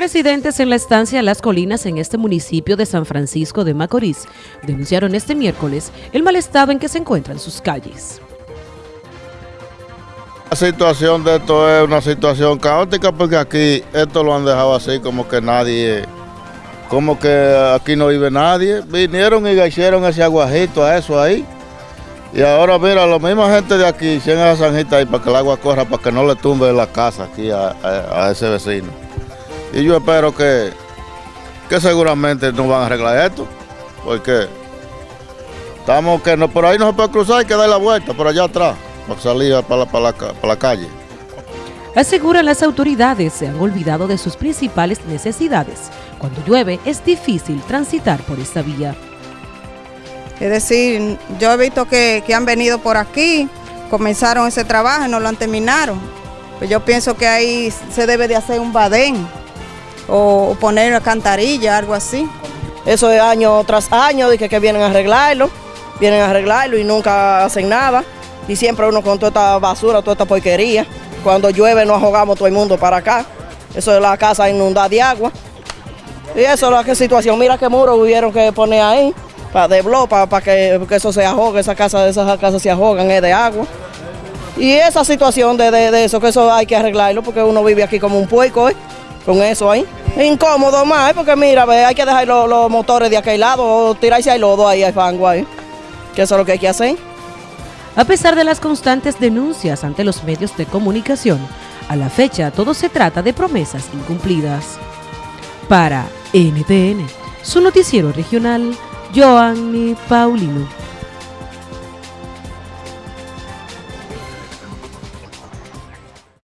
Residentes en la estancia Las Colinas en este municipio de San Francisco de Macorís denunciaron este miércoles el mal estado en que se encuentran sus calles. La situación de esto es una situación caótica porque aquí esto lo han dejado así como que nadie, como que aquí no vive nadie. Vinieron y hicieron ese aguajito a eso ahí. Y ahora mira, la misma gente de aquí hicieron esa zanjita ahí para que el agua corra, para que no le tumbe la casa aquí a ese vecino. Y yo espero que, que seguramente no van a arreglar esto, porque estamos que no, por ahí no se puede cruzar, hay que dar la vuelta por allá atrás, para salir para la, para la, para la calle. Aseguran las autoridades se han olvidado de sus principales necesidades. Cuando llueve es difícil transitar por esta vía. Es decir, yo he visto que, que han venido por aquí, comenzaron ese trabajo y no lo han terminado. Pues yo pienso que ahí se debe de hacer un badén o poner una cantarilla, algo así. Eso es año tras año, de que, vienen a arreglarlo, vienen a arreglarlo y nunca hacen nada. Y siempre uno con toda esta basura, toda esta porquería. Cuando llueve nos ahogamos todo el mundo para acá. Eso es la casa inundada de agua. Y eso es la situación. Mira qué muro hubieron que poner ahí, para de para, que, eso se ahogue, esa casa, esas casas se ahogan, es de agua. Y esa situación de, de, eso, que eso hay que arreglarlo, porque uno vive aquí como un puerco, ¿eh? con eso ahí. Incómodo más, ¿eh? porque mira, hay que dejar los, motores de aquel lado o tirarse al lodo ahí, al fango ahí. Que eso es lo que hay que hacer. A pesar de las constantes denuncias ante los medios de comunicación, a la fecha todo se trata de promesas incumplidas. Para NTN, su noticiero regional, Joanny Paulino.